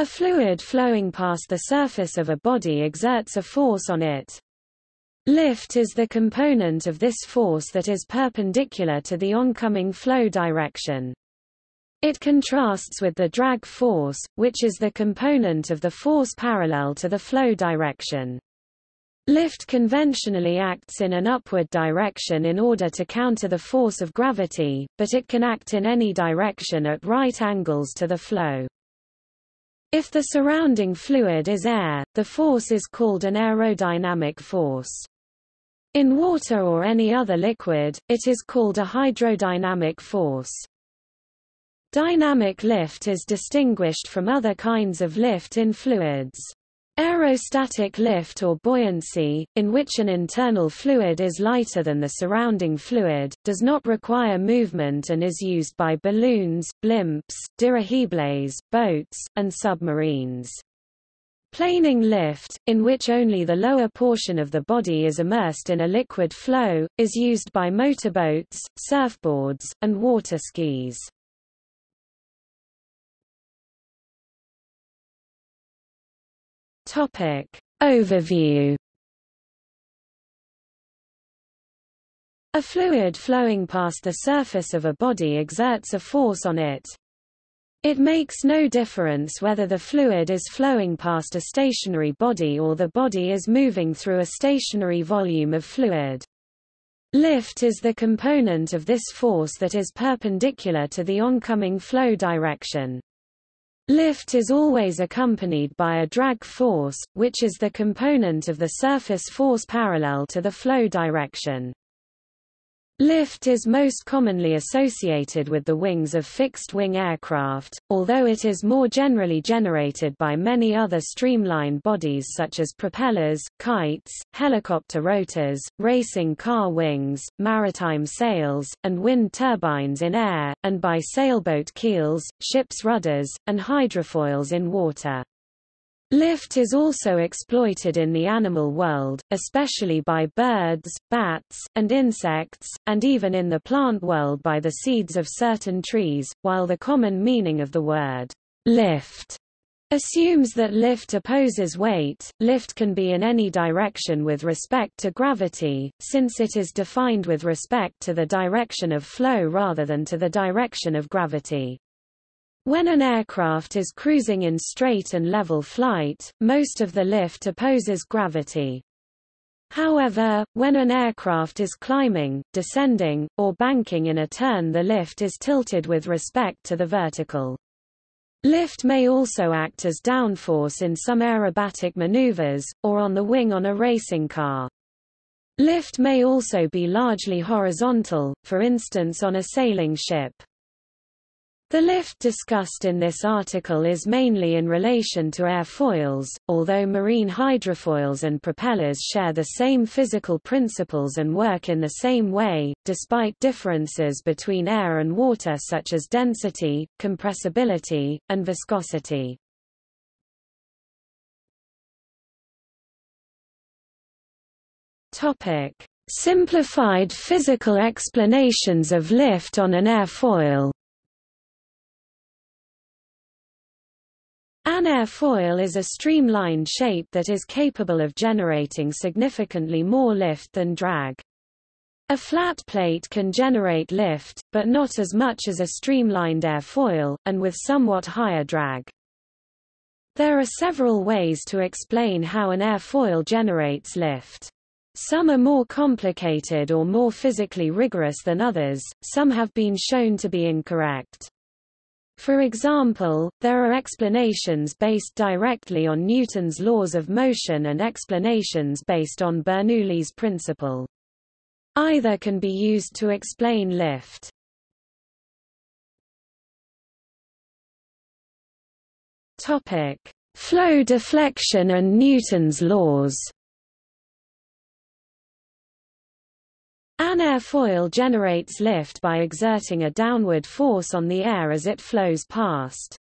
A fluid flowing past the surface of a body exerts a force on it. Lift is the component of this force that is perpendicular to the oncoming flow direction. It contrasts with the drag force, which is the component of the force parallel to the flow direction. Lift conventionally acts in an upward direction in order to counter the force of gravity, but it can act in any direction at right angles to the flow. If the surrounding fluid is air, the force is called an aerodynamic force. In water or any other liquid, it is called a hydrodynamic force. Dynamic lift is distinguished from other kinds of lift in fluids. Aerostatic lift or buoyancy, in which an internal fluid is lighter than the surrounding fluid, does not require movement and is used by balloons, blimps, dirigibles, boats, and submarines. Planing lift, in which only the lower portion of the body is immersed in a liquid flow, is used by motorboats, surfboards, and water skis. Topic. Overview A fluid flowing past the surface of a body exerts a force on it. It makes no difference whether the fluid is flowing past a stationary body or the body is moving through a stationary volume of fluid. Lift is the component of this force that is perpendicular to the oncoming flow direction. Lift is always accompanied by a drag force, which is the component of the surface force parallel to the flow direction. Lift is most commonly associated with the wings of fixed-wing aircraft, although it is more generally generated by many other streamlined bodies such as propellers, kites, helicopter rotors, racing car wings, maritime sails, and wind turbines in air, and by sailboat keels, ships' rudders, and hydrofoils in water. Lift is also exploited in the animal world, especially by birds, bats, and insects, and even in the plant world by the seeds of certain trees, while the common meaning of the word lift assumes that lift opposes weight. Lift can be in any direction with respect to gravity, since it is defined with respect to the direction of flow rather than to the direction of gravity. When an aircraft is cruising in straight and level flight, most of the lift opposes gravity. However, when an aircraft is climbing, descending, or banking in a turn the lift is tilted with respect to the vertical. Lift may also act as downforce in some aerobatic maneuvers, or on the wing on a racing car. Lift may also be largely horizontal, for instance on a sailing ship. The lift discussed in this article is mainly in relation to airfoils, although marine hydrofoils and propellers share the same physical principles and work in the same way, despite differences between air and water such as density, compressibility, and viscosity. Simplified physical explanations of lift on an airfoil An airfoil is a streamlined shape that is capable of generating significantly more lift than drag. A flat plate can generate lift, but not as much as a streamlined airfoil, and with somewhat higher drag. There are several ways to explain how an airfoil generates lift. Some are more complicated or more physically rigorous than others, some have been shown to be incorrect. For example, there are explanations based directly on Newton's laws of motion and explanations based on Bernoulli's principle. Either can be used to explain lift. Topic: Flow deflection and Newton's laws. An airfoil generates lift by exerting a downward force on the air as it flows past.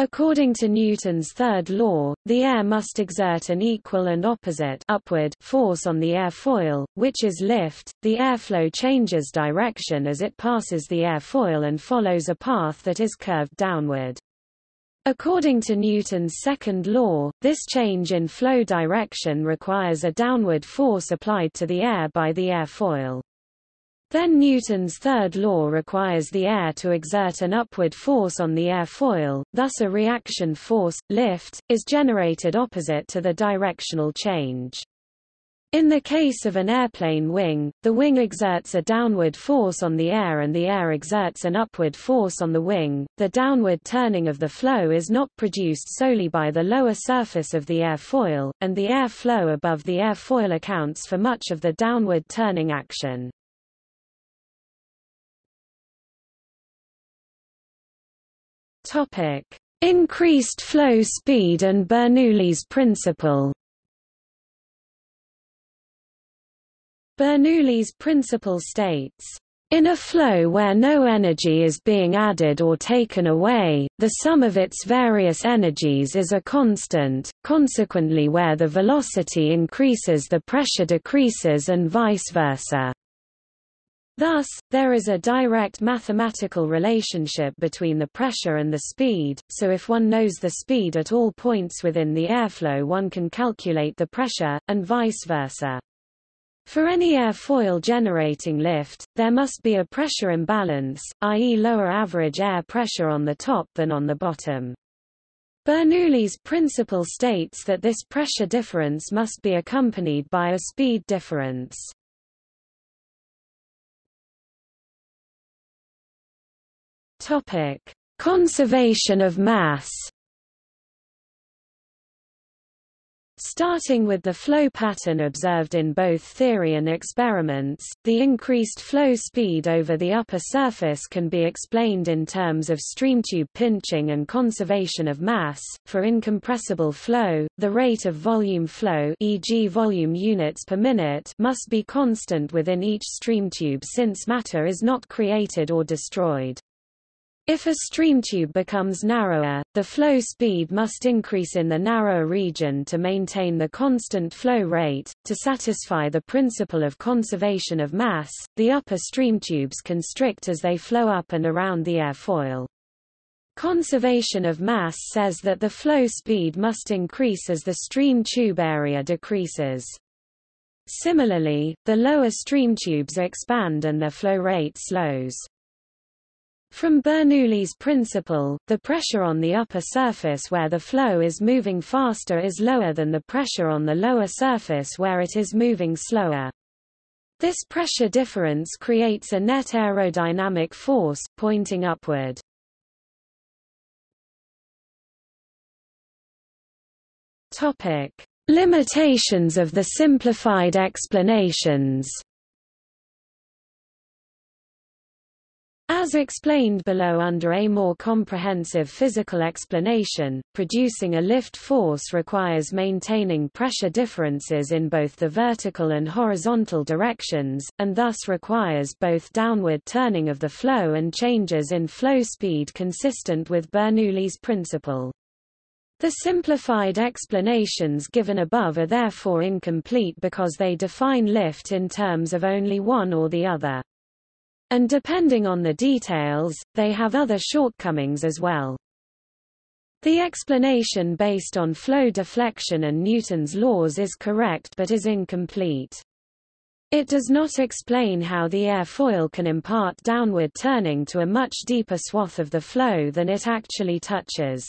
According to Newton's third law, the air must exert an equal and opposite upward force on the airfoil, which is lift. The airflow changes direction as it passes the airfoil and follows a path that is curved downward. According to Newton's second law, this change in flow direction requires a downward force applied to the air by the airfoil. Then Newton's third law requires the air to exert an upward force on the airfoil, thus a reaction force, lift, is generated opposite to the directional change. In the case of an airplane wing, the wing exerts a downward force on the air and the air exerts an upward force on the wing. The downward turning of the flow is not produced solely by the lower surface of the airfoil, and the air flow above the airfoil accounts for much of the downward turning action. Topic: Increased flow speed and Bernoulli's principle. Bernoulli's principle states, in a flow where no energy is being added or taken away, the sum of its various energies is a constant, consequently where the velocity increases the pressure decreases and vice versa. Thus, there is a direct mathematical relationship between the pressure and the speed, so if one knows the speed at all points within the airflow one can calculate the pressure, and vice versa. For any airfoil generating lift, there must be a pressure imbalance, i.e. lower average air pressure on the top than on the bottom. Bernoulli's principle states that this pressure difference must be accompanied by a speed difference. Topic: Conservation of mass. Starting with the flow pattern observed in both theory and experiments, the increased flow speed over the upper surface can be explained in terms of streamtube pinching and conservation of mass. For incompressible flow, the rate of volume flow e.g. volume units per minute must be constant within each streamtube since matter is not created or destroyed. If a stream tube becomes narrower, the flow speed must increase in the narrower region to maintain the constant flow rate. To satisfy the principle of conservation of mass, the upper stream tubes constrict as they flow up and around the airfoil. Conservation of mass says that the flow speed must increase as the stream tube area decreases. Similarly, the lower stream tubes expand and their flow rate slows. From Bernoulli's principle, the pressure on the upper surface where the flow is moving faster is lower than the pressure on the lower surface where it is moving slower. This pressure difference creates a net aerodynamic force, pointing upward. Limitations of the simplified explanations As explained below under a more comprehensive physical explanation, producing a lift force requires maintaining pressure differences in both the vertical and horizontal directions, and thus requires both downward turning of the flow and changes in flow speed consistent with Bernoulli's principle. The simplified explanations given above are therefore incomplete because they define lift in terms of only one or the other. And depending on the details, they have other shortcomings as well. The explanation based on flow deflection and Newton's laws is correct but is incomplete. It does not explain how the airfoil can impart downward turning to a much deeper swath of the flow than it actually touches.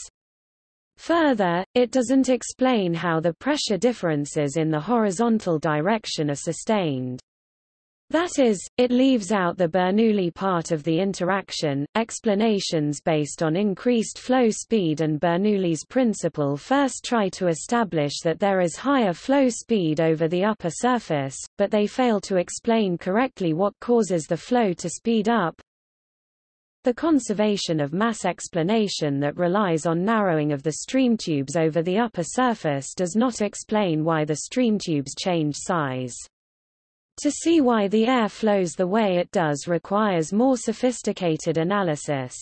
Further, it doesn't explain how the pressure differences in the horizontal direction are sustained. That is, it leaves out the Bernoulli part of the interaction. Explanations based on increased flow speed and Bernoulli's principle first try to establish that there is higher flow speed over the upper surface, but they fail to explain correctly what causes the flow to speed up. The conservation of mass explanation that relies on narrowing of the stream tubes over the upper surface does not explain why the stream tubes change size. To see why the air flows the way it does requires more sophisticated analysis.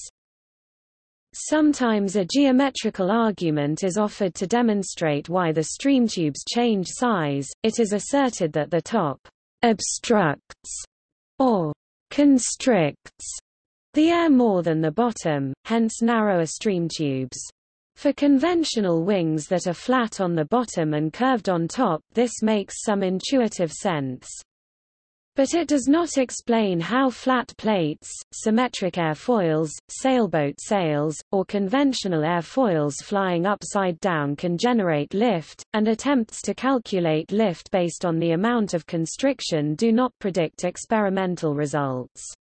Sometimes a geometrical argument is offered to demonstrate why the stream tubes change size. It is asserted that the top obstructs or constricts the air more than the bottom, hence narrower stream tubes. For conventional wings that are flat on the bottom and curved on top, this makes some intuitive sense. But it does not explain how flat plates, symmetric airfoils, sailboat sails, or conventional airfoils flying upside down can generate lift, and attempts to calculate lift based on the amount of constriction do not predict experimental results.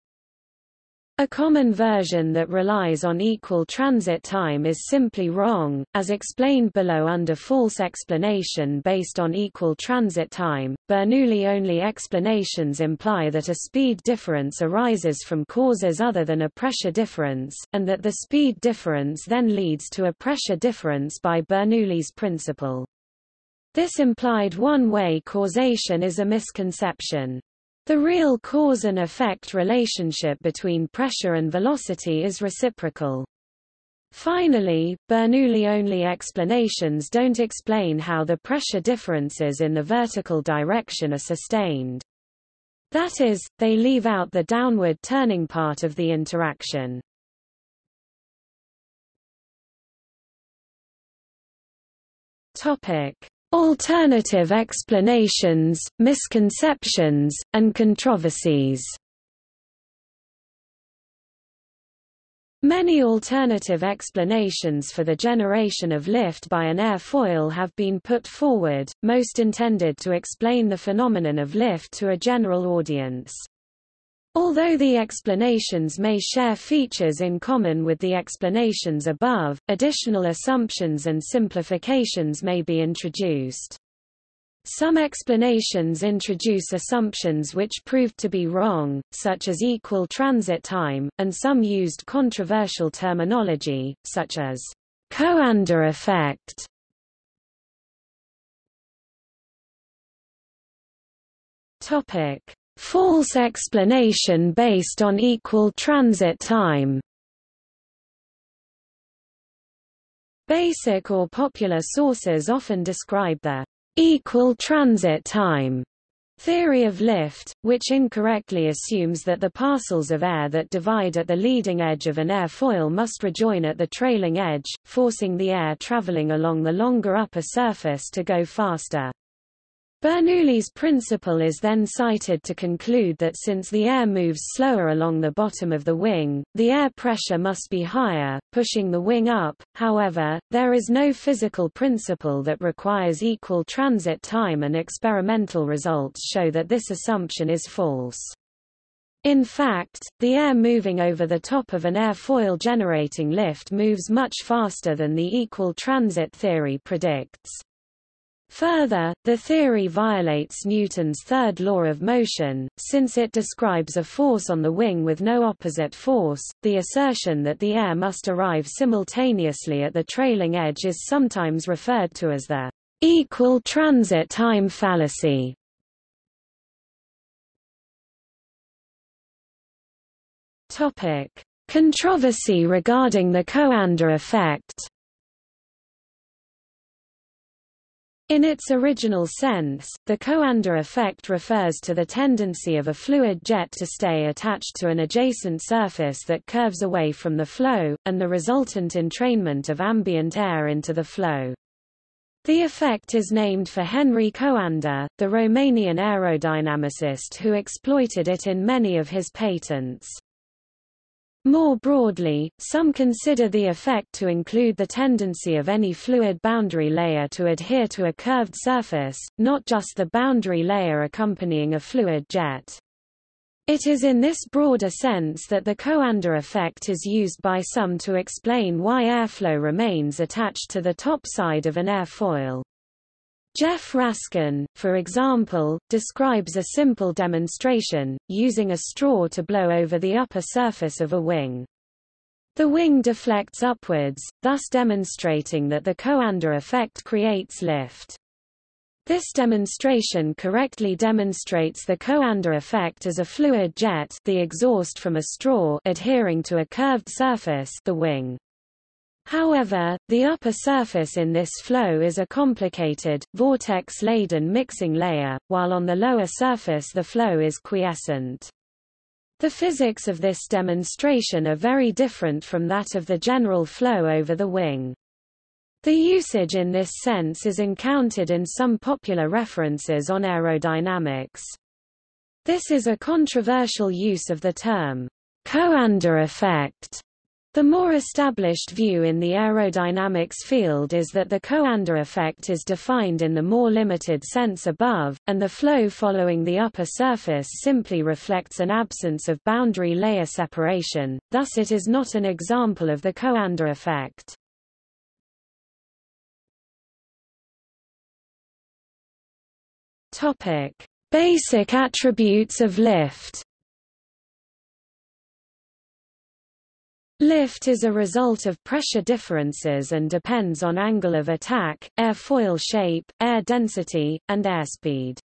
A common version that relies on equal transit time is simply wrong, as explained below under false explanation based on equal transit time. Bernoulli-only explanations imply that a speed difference arises from causes other than a pressure difference, and that the speed difference then leads to a pressure difference by Bernoulli's principle. This implied one-way causation is a misconception. The real cause and effect relationship between pressure and velocity is reciprocal. Finally, Bernoulli-only explanations don't explain how the pressure differences in the vertical direction are sustained. That is, they leave out the downward turning part of the interaction. Topic: Alternative explanations, misconceptions, and controversies Many alternative explanations for the generation of lift by an airfoil have been put forward, most intended to explain the phenomenon of lift to a general audience. Although the explanations may share features in common with the explanations above, additional assumptions and simplifications may be introduced. Some explanations introduce assumptions which proved to be wrong, such as equal transit time, and some used controversial terminology, such as Coanda effect. Topic: False explanation based on equal transit time Basic or popular sources often describe the equal transit time theory of lift, which incorrectly assumes that the parcels of air that divide at the leading edge of an airfoil must rejoin at the trailing edge, forcing the air traveling along the longer upper surface to go faster. Bernoulli's principle is then cited to conclude that since the air moves slower along the bottom of the wing, the air pressure must be higher, pushing the wing up. However, there is no physical principle that requires equal transit time and experimental results show that this assumption is false. In fact, the air moving over the top of an airfoil generating lift moves much faster than the equal transit theory predicts. Further, the theory violates Newton's third law of motion, since it describes a force on the wing with no opposite force. The assertion that the air must arrive simultaneously at the trailing edge is sometimes referred to as the equal transit time fallacy. Topic: Controversy regarding the Coanda effect. In its original sense, the Coanda effect refers to the tendency of a fluid jet to stay attached to an adjacent surface that curves away from the flow, and the resultant entrainment of ambient air into the flow. The effect is named for Henri Coanda, the Romanian aerodynamicist who exploited it in many of his patents. More broadly, some consider the effect to include the tendency of any fluid boundary layer to adhere to a curved surface, not just the boundary layer accompanying a fluid jet. It is in this broader sense that the Coanda effect is used by some to explain why airflow remains attached to the top side of an airfoil. Jeff Raskin, for example, describes a simple demonstration, using a straw to blow over the upper surface of a wing. The wing deflects upwards, thus demonstrating that the Coanda effect creates lift. This demonstration correctly demonstrates the Coanda effect as a fluid jet the exhaust from a straw adhering to a curved surface the wing. However, the upper surface in this flow is a complicated, vortex-laden mixing layer, while on the lower surface the flow is quiescent. The physics of this demonstration are very different from that of the general flow over the wing. The usage in this sense is encountered in some popular references on aerodynamics. This is a controversial use of the term, Coanda effect. The more established view in the aerodynamics field is that the Coanda effect is defined in the more limited sense above, and the flow following the upper surface simply reflects an absence of boundary layer separation, thus it is not an example of the Coanda effect. Basic attributes of lift. Lift is a result of pressure differences and depends on angle of attack, airfoil shape, air density, and airspeed.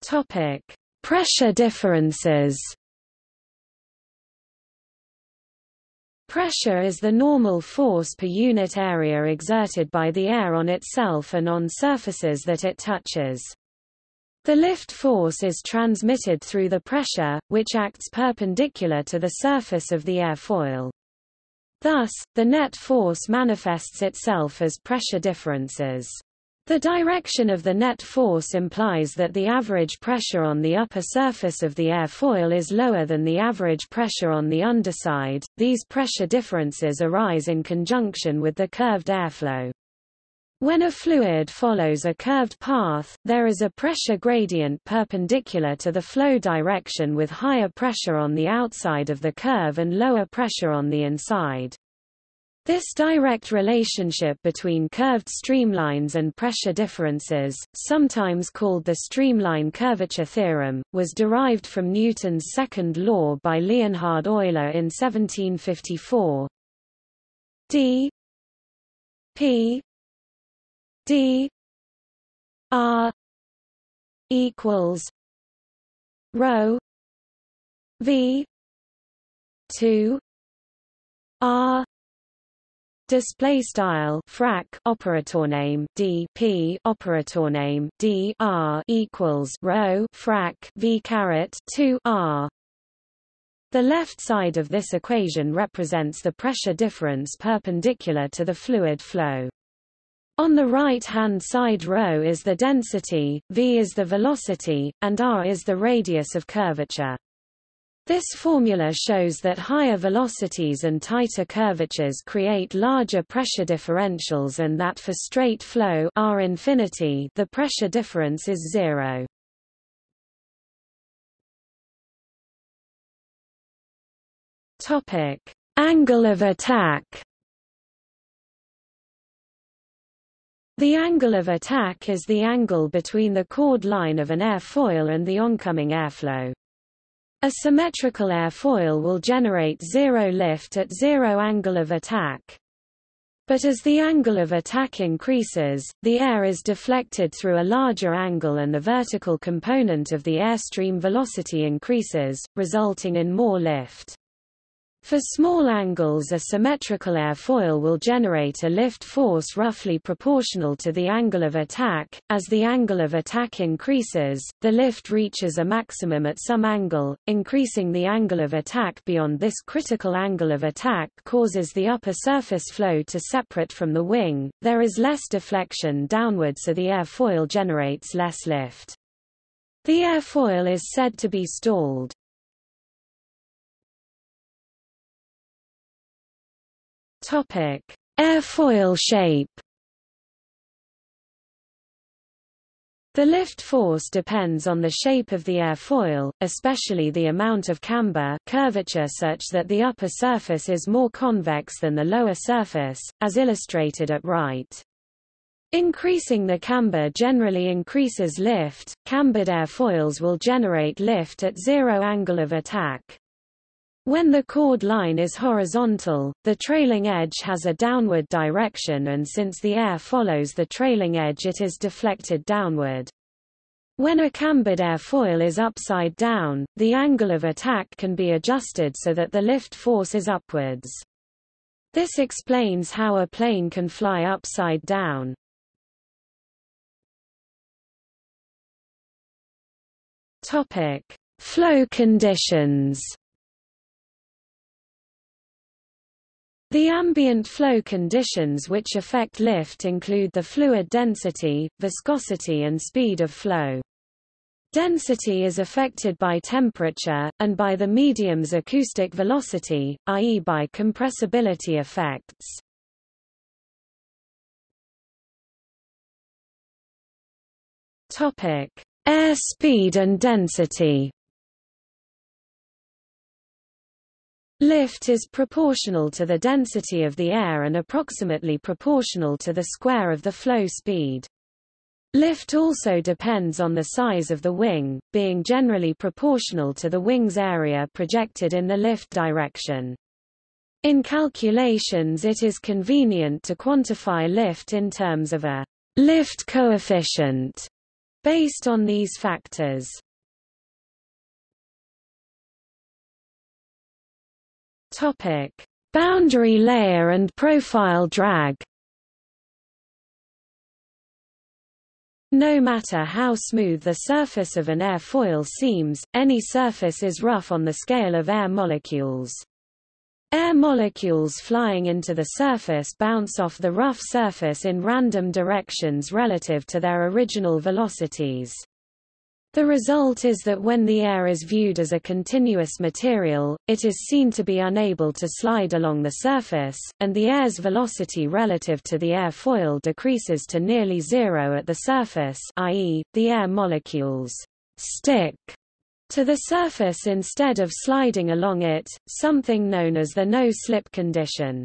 Topic: Pressure differences. Pressure is the normal force per unit area exerted by the air on itself and on surfaces that it touches. The lift force is transmitted through the pressure, which acts perpendicular to the surface of the airfoil. Thus, the net force manifests itself as pressure differences. The direction of the net force implies that the average pressure on the upper surface of the airfoil is lower than the average pressure on the underside. These pressure differences arise in conjunction with the curved airflow. When a fluid follows a curved path, there is a pressure gradient perpendicular to the flow direction with higher pressure on the outside of the curve and lower pressure on the inside. This direct relationship between curved streamlines and pressure differences, sometimes called the streamline curvature theorem, was derived from Newton's second law by Leonhard Euler in 1754. d p d r equals rho v 2 r Display style frac operator name d p operator name d r equals rho frac v caret 2 r. The left side of this equation represents the pressure difference perpendicular to the fluid flow. On the right-hand side rho is the density, v is the velocity, and r is the radius of curvature. This formula shows that higher velocities and tighter curvatures create larger pressure differentials and that for straight flow R infinity the pressure difference is zero. Topic: Angle of attack. The angle of attack is the angle between the chord line of an airfoil and the oncoming airflow. A symmetrical airfoil will generate zero lift at zero angle of attack. But as the angle of attack increases, the air is deflected through a larger angle and the vertical component of the airstream velocity increases, resulting in more lift. For small angles a symmetrical airfoil will generate a lift force roughly proportional to the angle of attack. As the angle of attack increases, the lift reaches a maximum at some angle, increasing the angle of attack beyond this critical angle of attack causes the upper surface flow to separate from the wing, there is less deflection downward so the airfoil generates less lift. The airfoil is said to be stalled. Topic: Airfoil shape. The lift force depends on the shape of the airfoil, especially the amount of camber curvature such that the upper surface is more convex than the lower surface, as illustrated at right. Increasing the camber generally increases lift. Cambered airfoils will generate lift at zero angle of attack. When the chord line is horizontal, the trailing edge has a downward direction and since the air follows the trailing edge it is deflected downward. When a cambered airfoil is upside down, the angle of attack can be adjusted so that the lift force is upwards. This explains how a plane can fly upside down. Topic: Flow conditions The ambient flow conditions which affect lift include the fluid density, viscosity and speed of flow. Density is affected by temperature, and by the medium's acoustic velocity, i.e. by compressibility effects. Air speed and density Lift is proportional to the density of the air and approximately proportional to the square of the flow speed. Lift also depends on the size of the wing, being generally proportional to the wing's area projected in the lift direction. In calculations it is convenient to quantify lift in terms of a lift coefficient based on these factors. Topic: Boundary layer and profile drag. No matter how smooth the surface of an airfoil seems, any surface is rough on the scale of air molecules. Air molecules flying into the surface bounce off the rough surface in random directions relative to their original velocities. The result is that when the air is viewed as a continuous material, it is seen to be unable to slide along the surface, and the air's velocity relative to the airfoil decreases to nearly zero at the surface i.e., the air molecules stick to the surface instead of sliding along it, something known as the no-slip condition.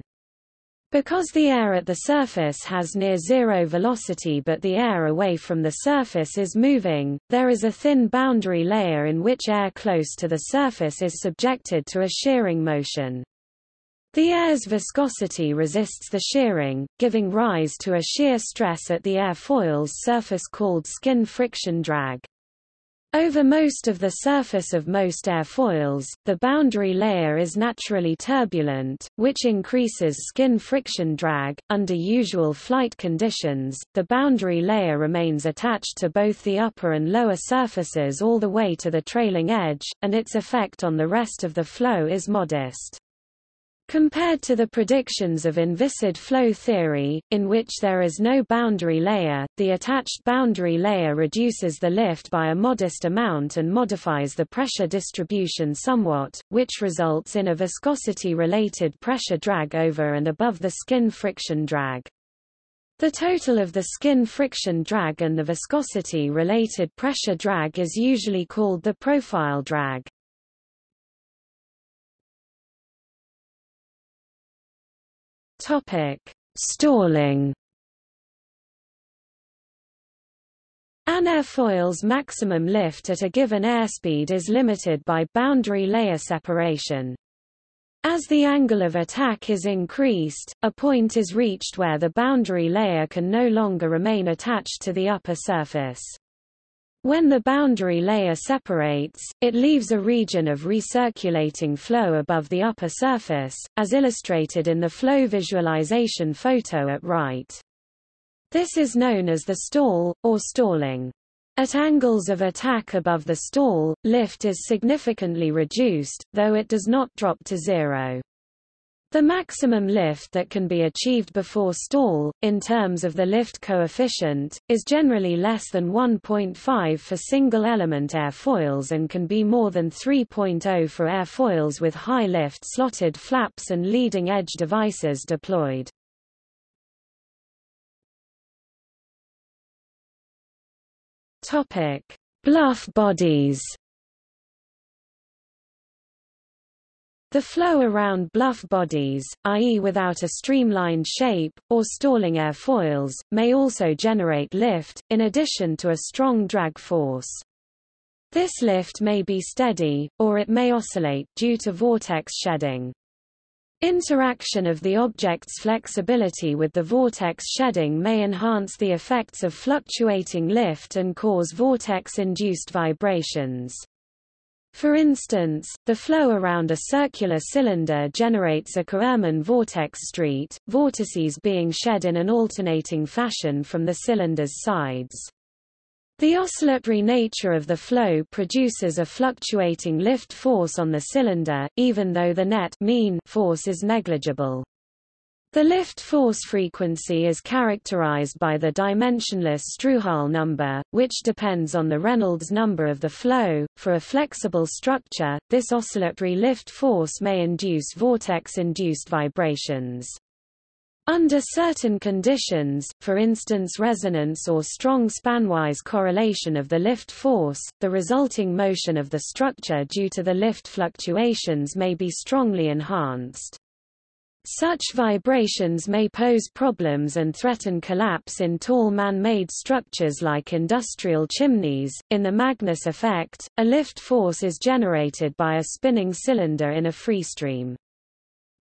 Because the air at the surface has near zero velocity but the air away from the surface is moving, there is a thin boundary layer in which air close to the surface is subjected to a shearing motion. The air's viscosity resists the shearing, giving rise to a shear stress at the airfoil's surface called skin friction drag. Over most of the surface of most airfoils, the boundary layer is naturally turbulent, which increases skin friction drag. Under usual flight conditions, the boundary layer remains attached to both the upper and lower surfaces all the way to the trailing edge, and its effect on the rest of the flow is modest. Compared to the predictions of inviscid flow theory, in which there is no boundary layer, the attached boundary layer reduces the lift by a modest amount and modifies the pressure distribution somewhat, which results in a viscosity-related pressure drag over and above the skin friction drag. The total of the skin friction drag and the viscosity-related pressure drag is usually called the profile drag. Topic: Stalling. An airfoil's maximum lift at a given airspeed is limited by boundary layer separation. As the angle of attack is increased, a point is reached where the boundary layer can no longer remain attached to the upper surface. When the boundary layer separates, it leaves a region of recirculating flow above the upper surface, as illustrated in the flow visualization photo at right. This is known as the stall, or stalling. At angles of attack above the stall, lift is significantly reduced, though it does not drop to zero. The maximum lift that can be achieved before stall, in terms of the lift coefficient, is generally less than 1.5 for single-element airfoils and can be more than 3.0 for airfoils with high lift slotted flaps and leading-edge devices deployed. Bluff bodies The flow around bluff bodies, i.e. without a streamlined shape, or stalling airfoils, may also generate lift, in addition to a strong drag force. This lift may be steady, or it may oscillate, due to vortex shedding. Interaction of the object's flexibility with the vortex shedding may enhance the effects of fluctuating lift and cause vortex-induced vibrations. For instance, the flow around a circular cylinder generates a Kármán vortex street, vortices being shed in an alternating fashion from the cylinder's sides. The oscillatory nature of the flow produces a fluctuating lift force on the cylinder, even though the net mean force is negligible. The lift force frequency is characterized by the dimensionless Strouhal number, which depends on the Reynolds number of the flow. For a flexible structure, this oscillatory lift force may induce vortex-induced vibrations. Under certain conditions, for instance resonance or strong spanwise correlation of the lift force, the resulting motion of the structure due to the lift fluctuations may be strongly enhanced. Such vibrations may pose problems and threaten collapse in tall man-made structures like industrial chimneys. In the Magnus effect, a lift force is generated by a spinning cylinder in a freestream.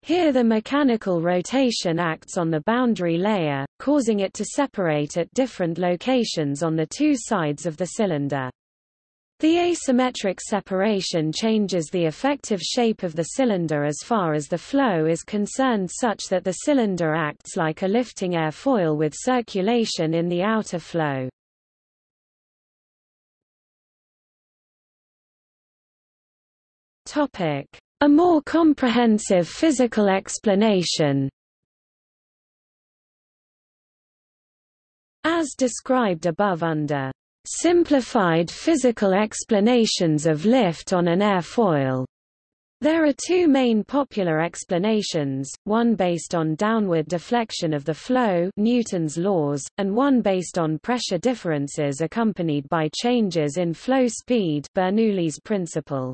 Here the mechanical rotation acts on the boundary layer, causing it to separate at different locations on the two sides of the cylinder. The asymmetric separation changes the effective shape of the cylinder as far as the flow is concerned such that the cylinder acts like a lifting airfoil with circulation in the outer flow. A more comprehensive physical explanation As described above under simplified physical explanations of lift on an airfoil. There are two main popular explanations, one based on downward deflection of the flow Newton's laws, and one based on pressure differences accompanied by changes in flow speed Bernoulli's principle.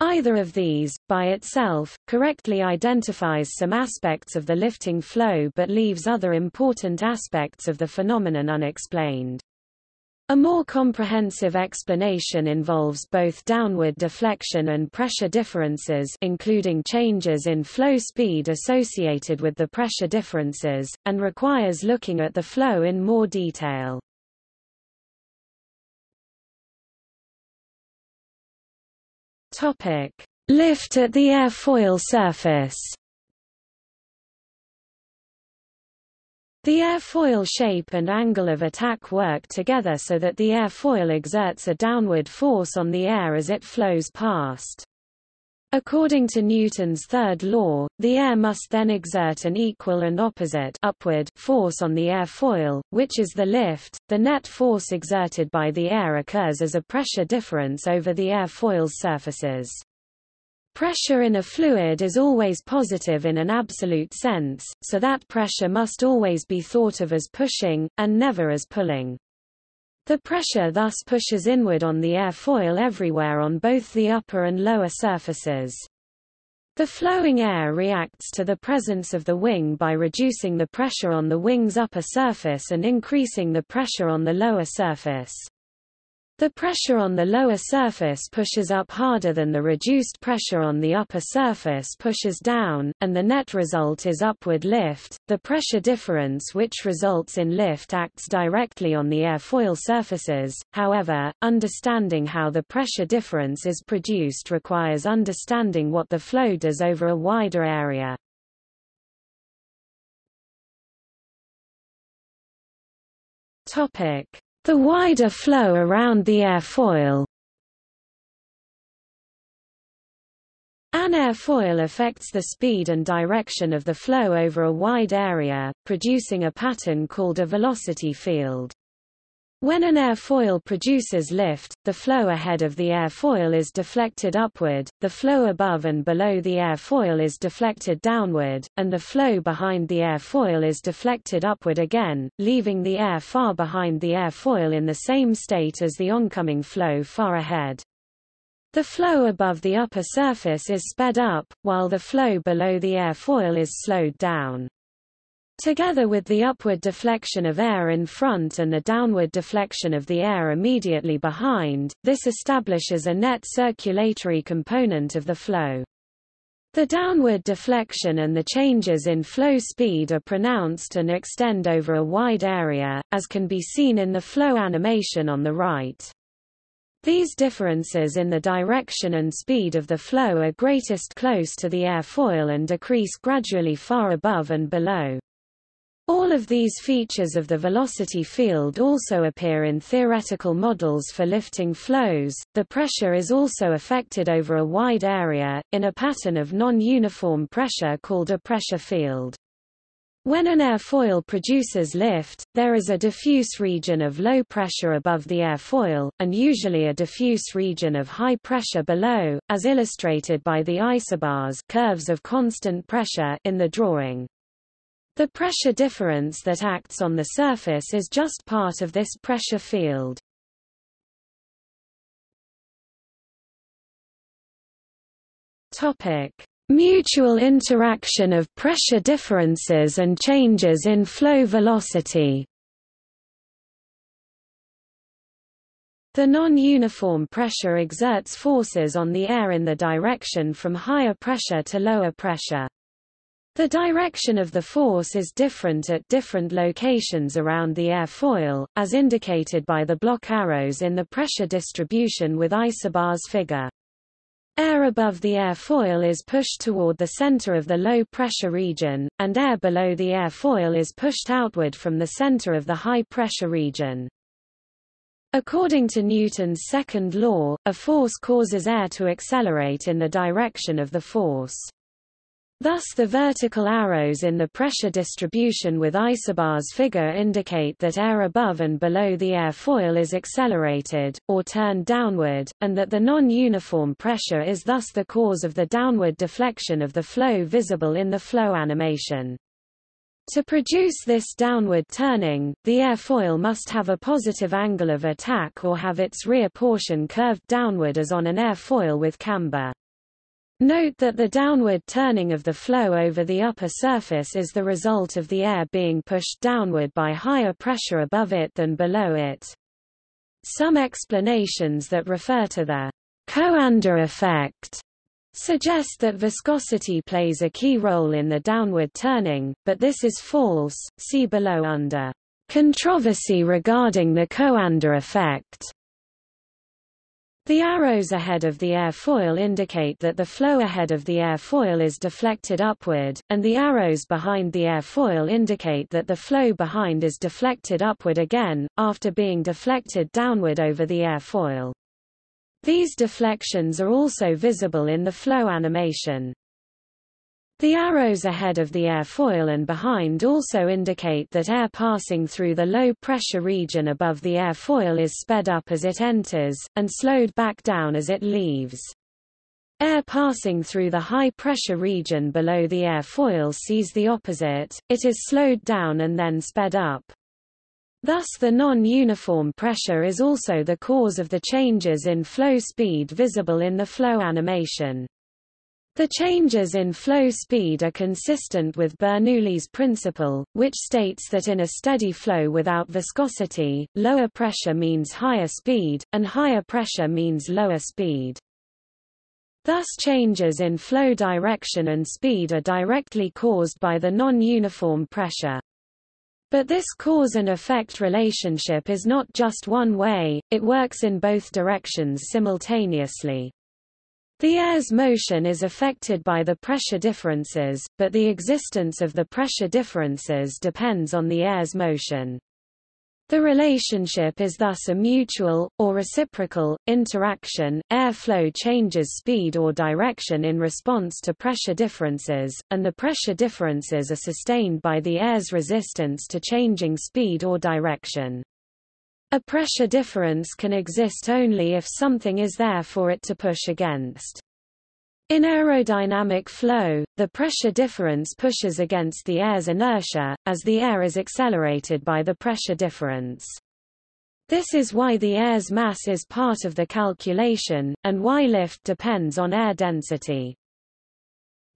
Either of these, by itself, correctly identifies some aspects of the lifting flow but leaves other important aspects of the phenomenon unexplained. A more comprehensive explanation involves both downward deflection and pressure differences including changes in flow speed associated with the pressure differences, and requires looking at the flow in more detail. Lift at the airfoil surface The airfoil shape and angle of attack work together so that the airfoil exerts a downward force on the air as it flows past. According to Newton's third law, the air must then exert an equal and opposite upward force on the airfoil, which is the lift. The net force exerted by the air occurs as a pressure difference over the airfoil's surfaces. Pressure in a fluid is always positive in an absolute sense, so that pressure must always be thought of as pushing, and never as pulling. The pressure thus pushes inward on the airfoil everywhere on both the upper and lower surfaces. The flowing air reacts to the presence of the wing by reducing the pressure on the wing's upper surface and increasing the pressure on the lower surface. The pressure on the lower surface pushes up harder than the reduced pressure on the upper surface pushes down, and the net result is upward lift. The pressure difference which results in lift acts directly on the airfoil surfaces, however, understanding how the pressure difference is produced requires understanding what the flow does over a wider area. Topic the wider flow around the airfoil An airfoil affects the speed and direction of the flow over a wide area, producing a pattern called a velocity field. When an airfoil produces lift, the flow ahead of the airfoil is deflected upward, the flow above and below the airfoil is deflected downward, and the flow behind the airfoil is deflected upward again, leaving the air far behind the airfoil in the same state as the oncoming flow far ahead. The flow above the upper surface is sped up, while the flow below the airfoil is slowed down. Together with the upward deflection of air in front and the downward deflection of the air immediately behind, this establishes a net circulatory component of the flow. The downward deflection and the changes in flow speed are pronounced and extend over a wide area, as can be seen in the flow animation on the right. These differences in the direction and speed of the flow are greatest close to the airfoil and decrease gradually far above and below. All of these features of the velocity field also appear in theoretical models for lifting flows. The pressure is also affected over a wide area, in a pattern of non-uniform pressure called a pressure field. When an airfoil produces lift, there is a diffuse region of low pressure above the airfoil, and usually a diffuse region of high pressure below, as illustrated by the isobars curves of constant pressure in the drawing. The pressure difference that acts on the surface is just part of this pressure field. Topic: Mutual interaction of pressure differences and changes in flow velocity The non-uniform pressure exerts forces on the air in the direction from higher pressure to lower pressure. The direction of the force is different at different locations around the airfoil, as indicated by the block arrows in the pressure distribution with isobars figure. Air above the airfoil is pushed toward the center of the low-pressure region, and air below the airfoil is pushed outward from the center of the high-pressure region. According to Newton's second law, a force causes air to accelerate in the direction of the force. Thus the vertical arrows in the pressure distribution with isobars figure indicate that air above and below the airfoil is accelerated, or turned downward, and that the non-uniform pressure is thus the cause of the downward deflection of the flow visible in the flow animation. To produce this downward turning, the airfoil must have a positive angle of attack or have its rear portion curved downward as on an airfoil with camber. Note that the downward turning of the flow over the upper surface is the result of the air being pushed downward by higher pressure above it than below it. Some explanations that refer to the Coanda effect suggest that viscosity plays a key role in the downward turning, but this is false. See below under controversy regarding the Coanda effect. The arrows ahead of the airfoil indicate that the flow ahead of the airfoil is deflected upward, and the arrows behind the airfoil indicate that the flow behind is deflected upward again, after being deflected downward over the airfoil. These deflections are also visible in the flow animation. The arrows ahead of the airfoil and behind also indicate that air passing through the low-pressure region above the airfoil is sped up as it enters, and slowed back down as it leaves. Air passing through the high-pressure region below the airfoil sees the opposite, it is slowed down and then sped up. Thus the non-uniform pressure is also the cause of the changes in flow speed visible in the flow animation. The changes in flow speed are consistent with Bernoulli's principle, which states that in a steady flow without viscosity, lower pressure means higher speed, and higher pressure means lower speed. Thus changes in flow direction and speed are directly caused by the non-uniform pressure. But this cause and effect relationship is not just one way, it works in both directions simultaneously. The air's motion is affected by the pressure differences, but the existence of the pressure differences depends on the air's motion. The relationship is thus a mutual, or reciprocal, interaction. Airflow changes speed or direction in response to pressure differences, and the pressure differences are sustained by the air's resistance to changing speed or direction. A pressure difference can exist only if something is there for it to push against. In aerodynamic flow, the pressure difference pushes against the air's inertia, as the air is accelerated by the pressure difference. This is why the air's mass is part of the calculation, and why lift depends on air density.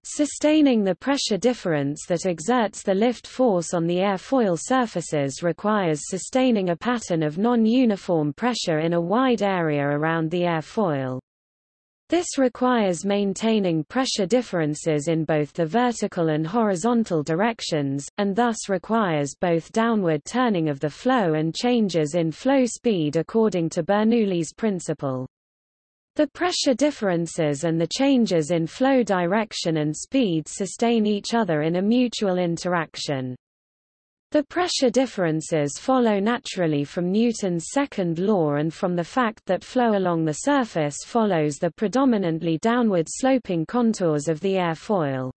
Sustaining the pressure difference that exerts the lift force on the airfoil surfaces requires sustaining a pattern of non-uniform pressure in a wide area around the airfoil. This requires maintaining pressure differences in both the vertical and horizontal directions, and thus requires both downward turning of the flow and changes in flow speed according to Bernoulli's principle. The pressure differences and the changes in flow direction and speed sustain each other in a mutual interaction. The pressure differences follow naturally from Newton's second law and from the fact that flow along the surface follows the predominantly downward sloping contours of the airfoil.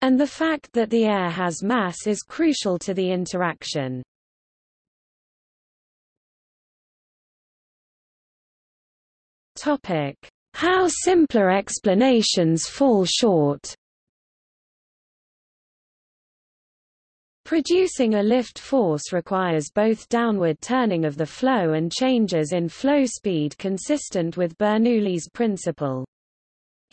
And the fact that the air has mass is crucial to the interaction. Topic: How simpler explanations fall short. Producing a lift force requires both downward turning of the flow and changes in flow speed consistent with Bernoulli's principle.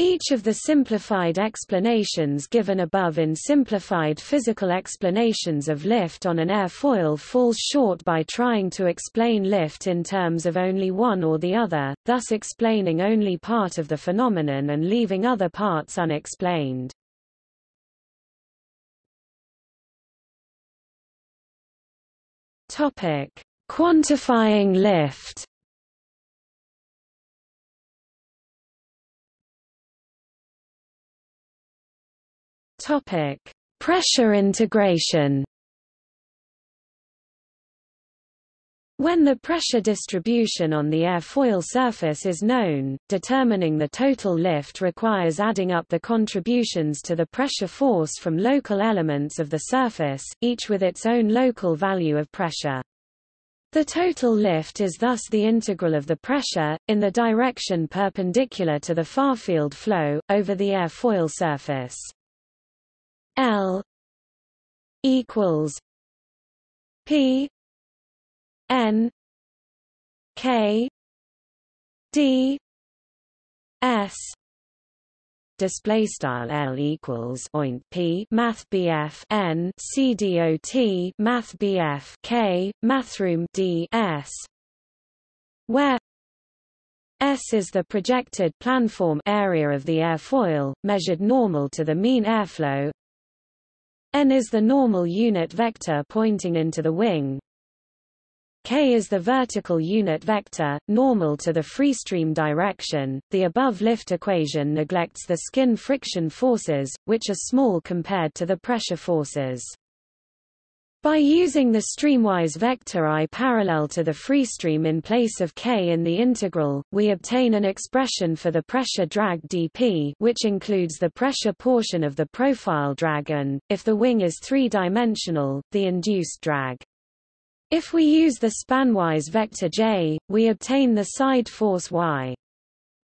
Each of the simplified explanations given above in simplified physical explanations of lift on an airfoil falls short by trying to explain lift in terms of only one or the other, thus explaining only part of the phenomenon and leaving other parts unexplained. Quantifying lift. Topic: Pressure integration. When the pressure distribution on the airfoil surface is known, determining the total lift requires adding up the contributions to the pressure force from local elements of the surface, each with its own local value of pressure. The total lift is thus the integral of the pressure, in the direction perpendicular to the far-field flow, over the airfoil surface. L equals P N K D S display style L equals oint P math BF N C D O T math BF K mathroom D S where S is the projected planform area of the airfoil, measured normal to the mean airflow. N is the normal unit vector pointing into the wing, k is the vertical unit vector, normal to the freestream direction. The above lift equation neglects the skin friction forces, which are small compared to the pressure forces. By using the streamwise vector i parallel to the freestream in place of k in the integral, we obtain an expression for the pressure drag dp which includes the pressure portion of the profile drag and, if the wing is three-dimensional, the induced drag. If we use the spanwise vector j, we obtain the side force y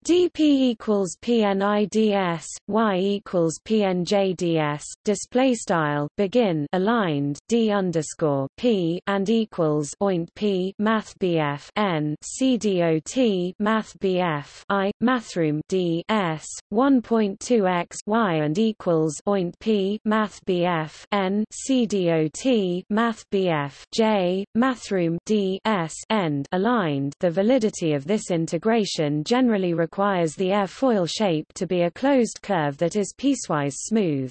dp equals pnids y equals pnjds display style begin aligned d underscore p and equals oint p math bf n c dot math bf i mathroom d s 1.2 x y and equals oint p math bf n c dot math bf j mathroom d s end aligned. The validity of this integration generally requires requires the airfoil shape to be a closed curve that is piecewise smooth.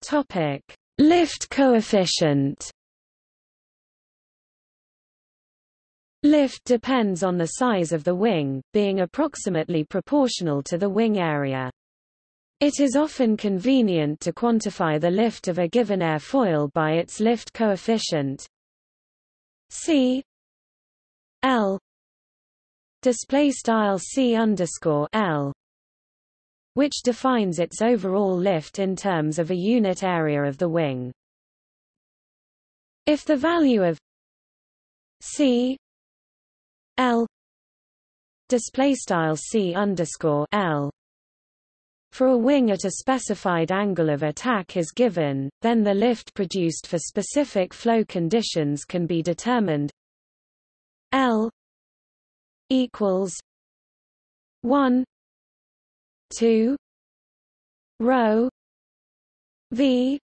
Topic: Lift coefficient. Lift depends on the size of the wing, being approximately proportional to the wing area. It is often convenient to quantify the lift of a given airfoil by its lift coefficient C L display style C underscore L which defines its overall lift in terms of a unit area of the wing. If the value of C L display style C underscore L for a wing at a specified angle of attack is given, then the lift produced for specific flow conditions can be determined. L equals 1 2 rho V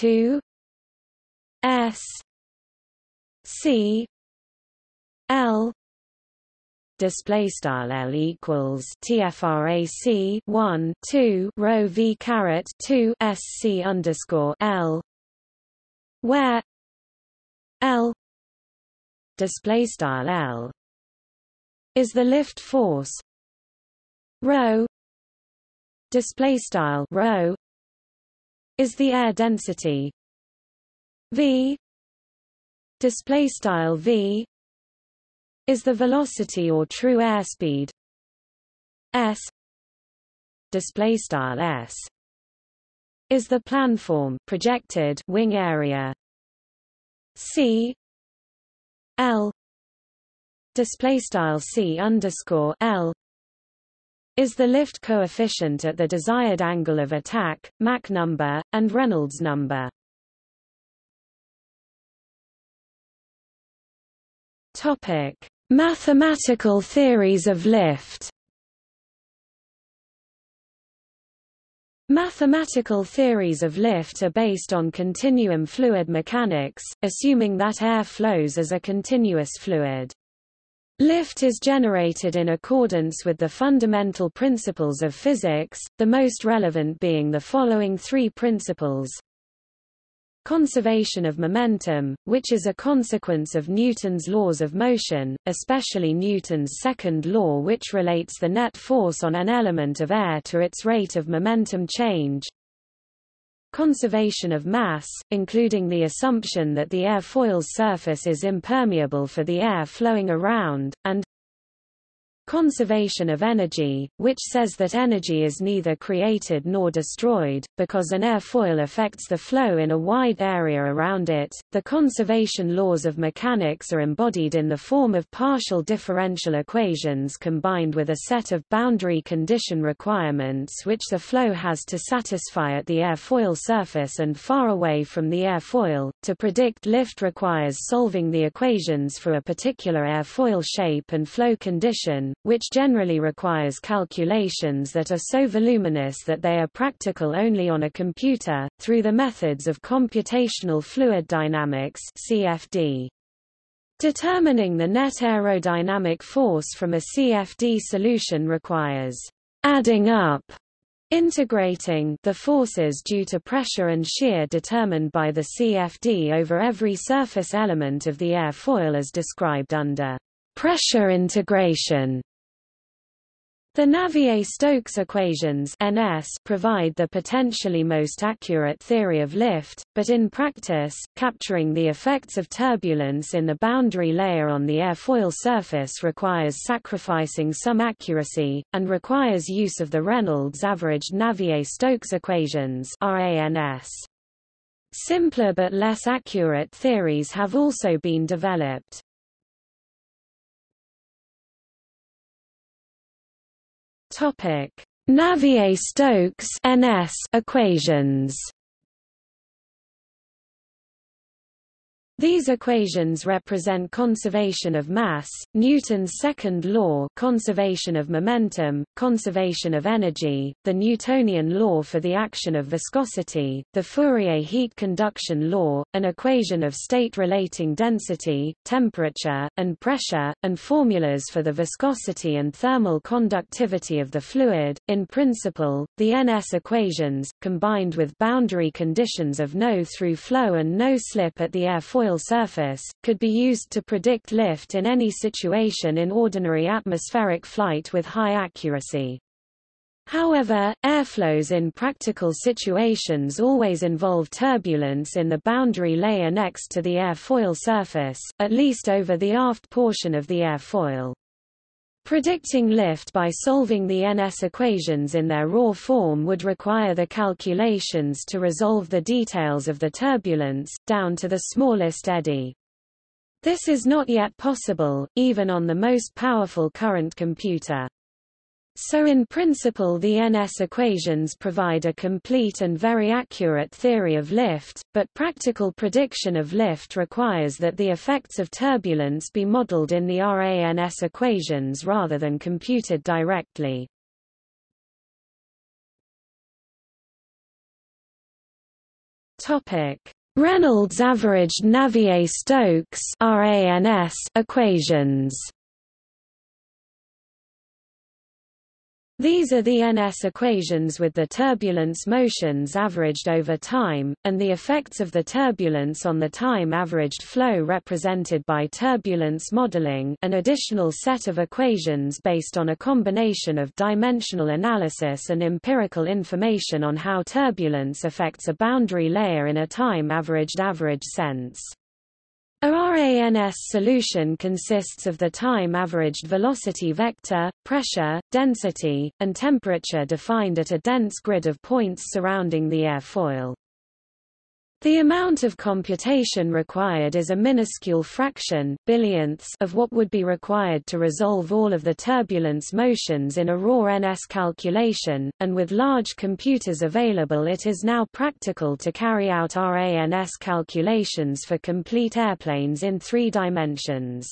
2 S C L display style L equals TFRAC 1 2 rho V caret 2 SC underscore L where L display style L is the lift force rho display style rho is the air density V display style V is the velocity or true airspeed. S. Display style S. Is the planform projected wing area. C. L. Display style C underscore L. Is the lift coefficient at the desired angle of attack, Mach number, and Reynolds number. Topic: Mathematical theories of lift. Mathematical theories of lift are based on continuum fluid mechanics, assuming that air flows as a continuous fluid. Lift is generated in accordance with the fundamental principles of physics, the most relevant being the following three principles. Conservation of momentum, which is a consequence of Newton's laws of motion, especially Newton's second law which relates the net force on an element of air to its rate of momentum change. Conservation of mass, including the assumption that the airfoil's surface is impermeable for the air flowing around, and Conservation of energy, which says that energy is neither created nor destroyed, because an airfoil affects the flow in a wide area around it. The conservation laws of mechanics are embodied in the form of partial differential equations combined with a set of boundary condition requirements which the flow has to satisfy at the airfoil surface and far away from the airfoil. To predict lift requires solving the equations for a particular airfoil shape and flow condition which generally requires calculations that are so voluminous that they are practical only on a computer, through the methods of computational fluid dynamics CFD. Determining the net aerodynamic force from a CFD solution requires adding up integrating the forces due to pressure and shear determined by the CFD over every surface element of the airfoil as described under pressure integration. The Navier-Stokes equations NS provide the potentially most accurate theory of lift, but in practice, capturing the effects of turbulence in the boundary layer on the airfoil surface requires sacrificing some accuracy, and requires use of the Reynolds averaged Navier-Stokes equations RANS. Simpler but less accurate theories have also been developed. Topic: Navier-Stokes (NS) equations. These equations represent conservation of mass, Newton's second law conservation of momentum, conservation of energy, the Newtonian law for the action of viscosity, the Fourier heat conduction law, an equation of state relating density, temperature, and pressure, and formulas for the viscosity and thermal conductivity of the fluid. In principle, the NS equations, combined with boundary conditions of no-through flow and no-slip at the airfoil surface, could be used to predict lift in any situation in ordinary atmospheric flight with high accuracy. However, airflows in practical situations always involve turbulence in the boundary layer next to the airfoil surface, at least over the aft portion of the airfoil. Predicting lift by solving the NS equations in their raw form would require the calculations to resolve the details of the turbulence, down to the smallest eddy. This is not yet possible, even on the most powerful current computer. So in principle the NS equations provide a complete and very accurate theory of lift, but practical prediction of lift requires that the effects of turbulence be modeled in the RANS equations rather than computed directly. Reynolds averaged Navier-Stokes equations These are the NS equations with the turbulence motions averaged over time, and the effects of the turbulence on the time-averaged flow represented by turbulence modeling an additional set of equations based on a combination of dimensional analysis and empirical information on how turbulence affects a boundary layer in a time-averaged average sense. A RANS solution consists of the time-averaged velocity vector, pressure, density, and temperature defined at a dense grid of points surrounding the airfoil. The amount of computation required is a minuscule fraction billionths of what would be required to resolve all of the turbulence motions in a raw NS calculation, and with large computers available it is now practical to carry out RANS calculations for complete airplanes in three dimensions.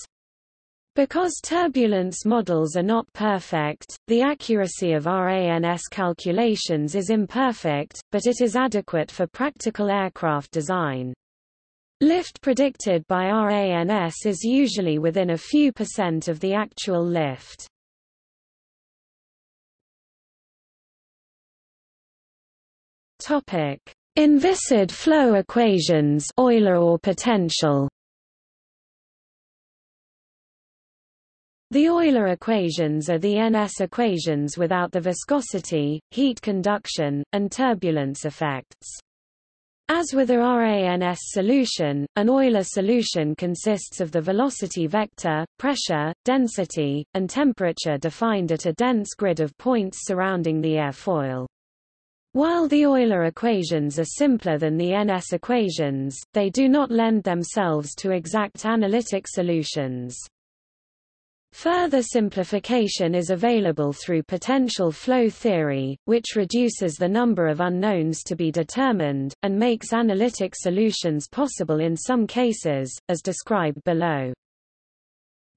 Because turbulence models are not perfect, the accuracy of RANS calculations is imperfect, but it is adequate for practical aircraft design. Lift predicted by RANS is usually within a few percent of the actual lift. Topic: Inviscid flow equations Euler or potential. The Euler equations are the NS equations without the viscosity, heat conduction, and turbulence effects. As with a RANS solution, an Euler solution consists of the velocity vector, pressure, density, and temperature defined at a dense grid of points surrounding the airfoil. While the Euler equations are simpler than the NS equations, they do not lend themselves to exact analytic solutions. Further simplification is available through potential flow theory, which reduces the number of unknowns to be determined, and makes analytic solutions possible in some cases, as described below.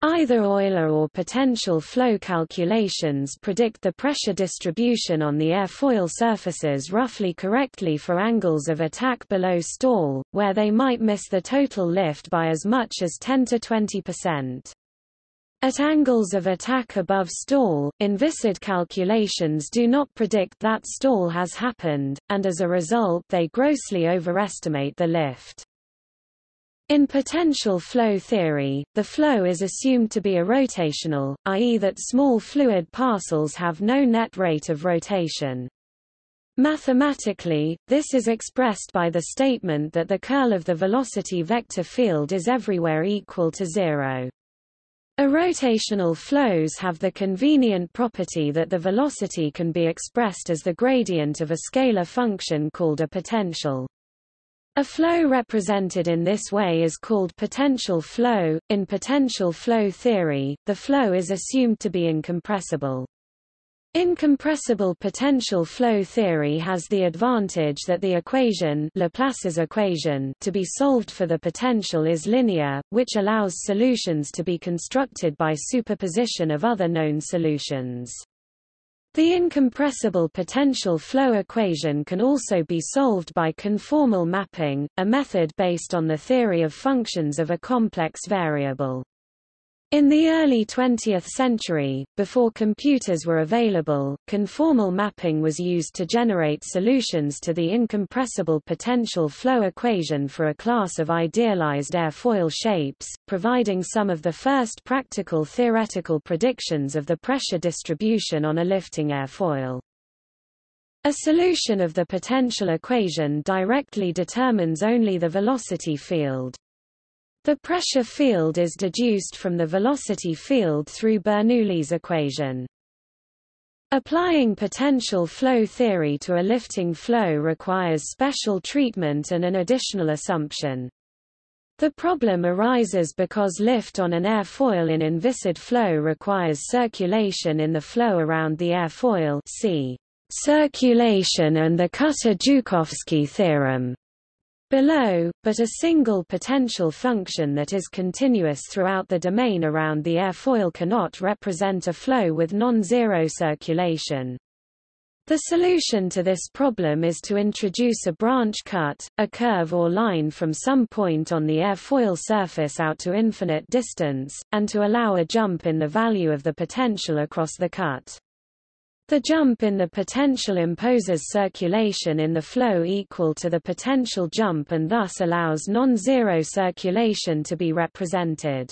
Either Euler or potential flow calculations predict the pressure distribution on the airfoil surfaces roughly correctly for angles of attack below stall, where they might miss the total lift by as much as 10 to 20 percent. At angles of attack above stall, inviscid calculations do not predict that stall has happened, and as a result they grossly overestimate the lift. In potential flow theory, the flow is assumed to be irrotational, i.e. that small fluid parcels have no net rate of rotation. Mathematically, this is expressed by the statement that the curl of the velocity vector field is everywhere equal to zero. Irrotational flows have the convenient property that the velocity can be expressed as the gradient of a scalar function called a potential. A flow represented in this way is called potential flow. In potential flow theory, the flow is assumed to be incompressible. Incompressible potential flow theory has the advantage that the equation Laplace's equation to be solved for the potential is linear, which allows solutions to be constructed by superposition of other known solutions. The incompressible potential flow equation can also be solved by conformal mapping, a method based on the theory of functions of a complex variable. In the early 20th century, before computers were available, conformal mapping was used to generate solutions to the incompressible potential flow equation for a class of idealized airfoil shapes, providing some of the first practical theoretical predictions of the pressure distribution on a lifting airfoil. A solution of the potential equation directly determines only the velocity field. The pressure field is deduced from the velocity field through Bernoulli's equation. Applying potential flow theory to a lifting flow requires special treatment and an additional assumption. The problem arises because lift on an airfoil in inviscid flow requires circulation in the flow around the airfoil see circulation and the Kutta-Joukowski theorem below, but a single potential function that is continuous throughout the domain around the airfoil cannot represent a flow with non-zero circulation. The solution to this problem is to introduce a branch cut, a curve or line from some point on the airfoil surface out to infinite distance, and to allow a jump in the value of the potential across the cut. The jump in the potential imposes circulation in the flow equal to the potential jump and thus allows non-zero circulation to be represented.